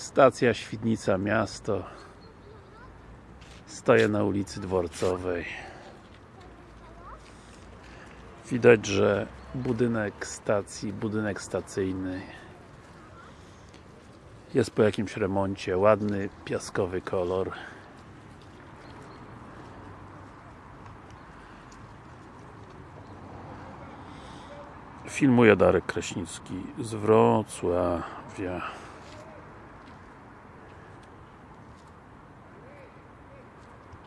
Stacja Świdnica Miasto. Stoję na ulicy Dworcowej. Widać, że budynek stacji, budynek stacyjny jest po jakimś remoncie, ładny, piaskowy kolor. Filmuje Darek Kraśnicki z Wrocławia.